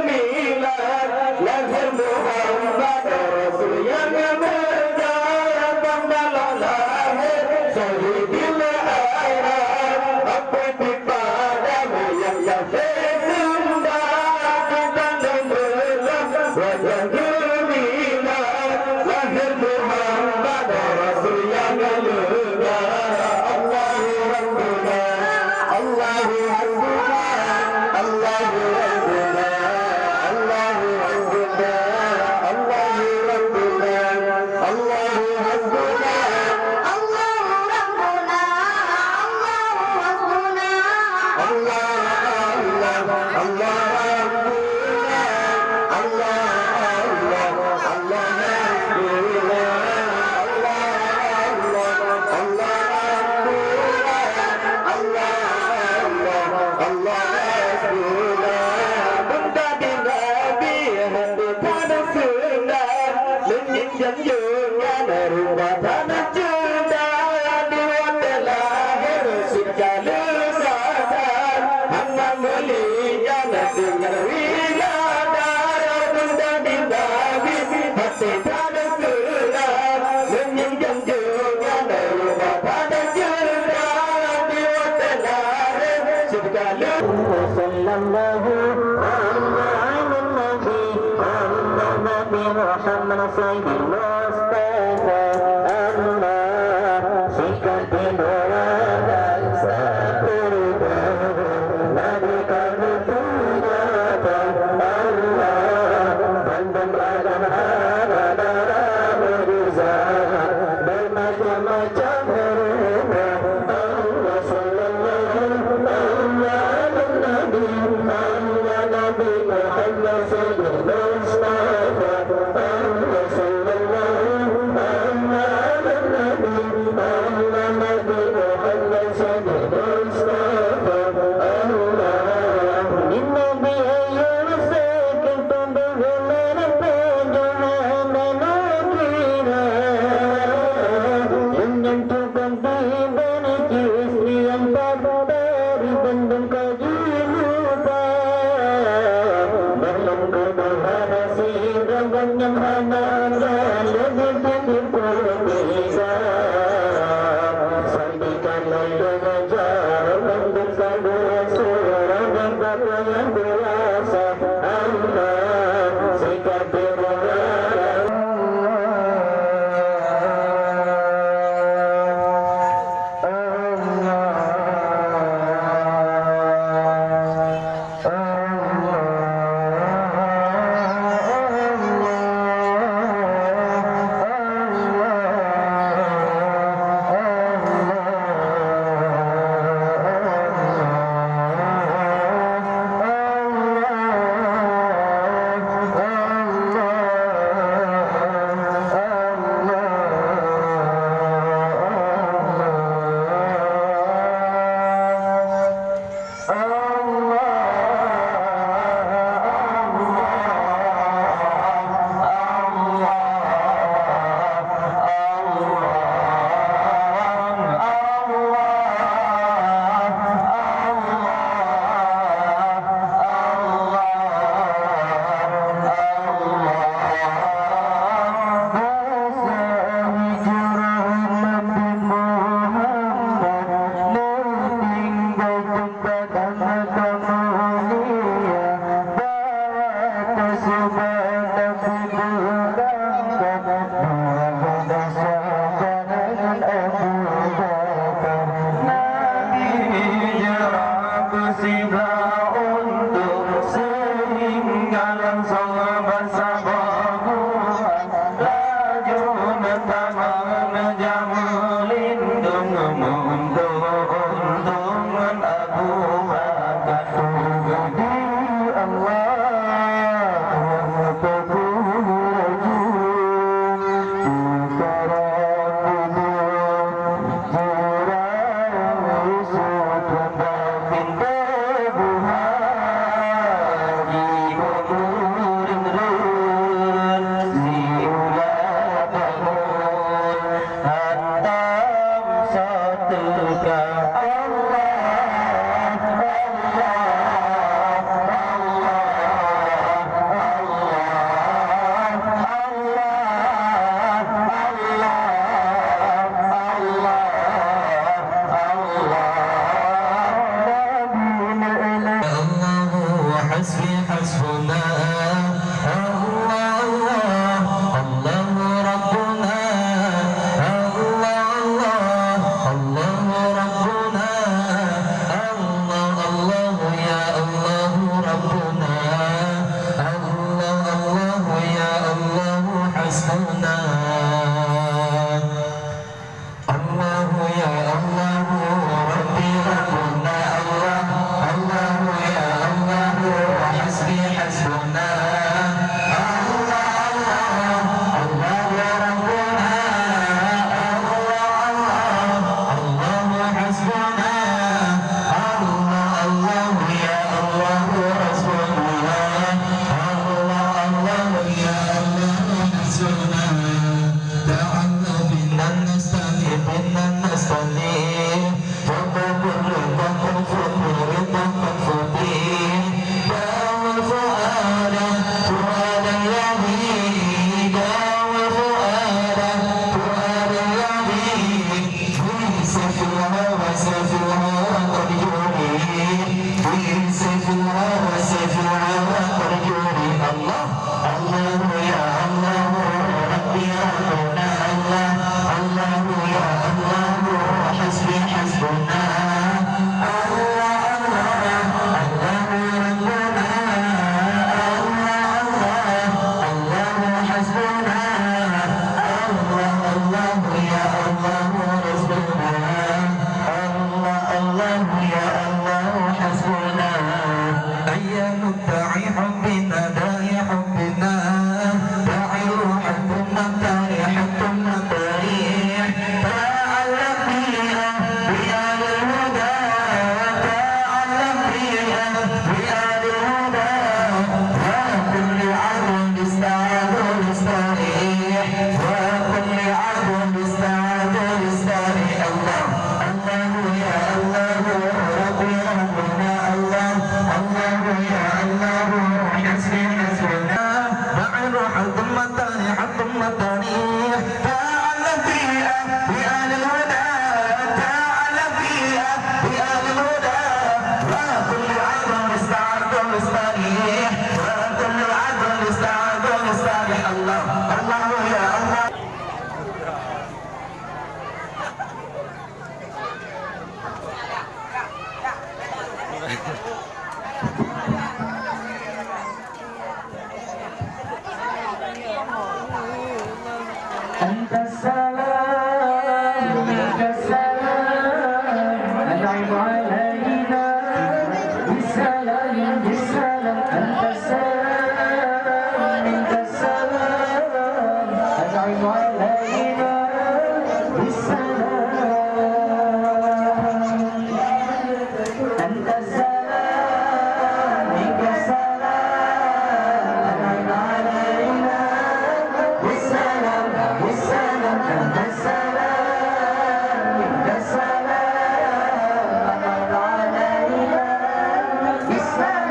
جميلا نذر আছে yang You.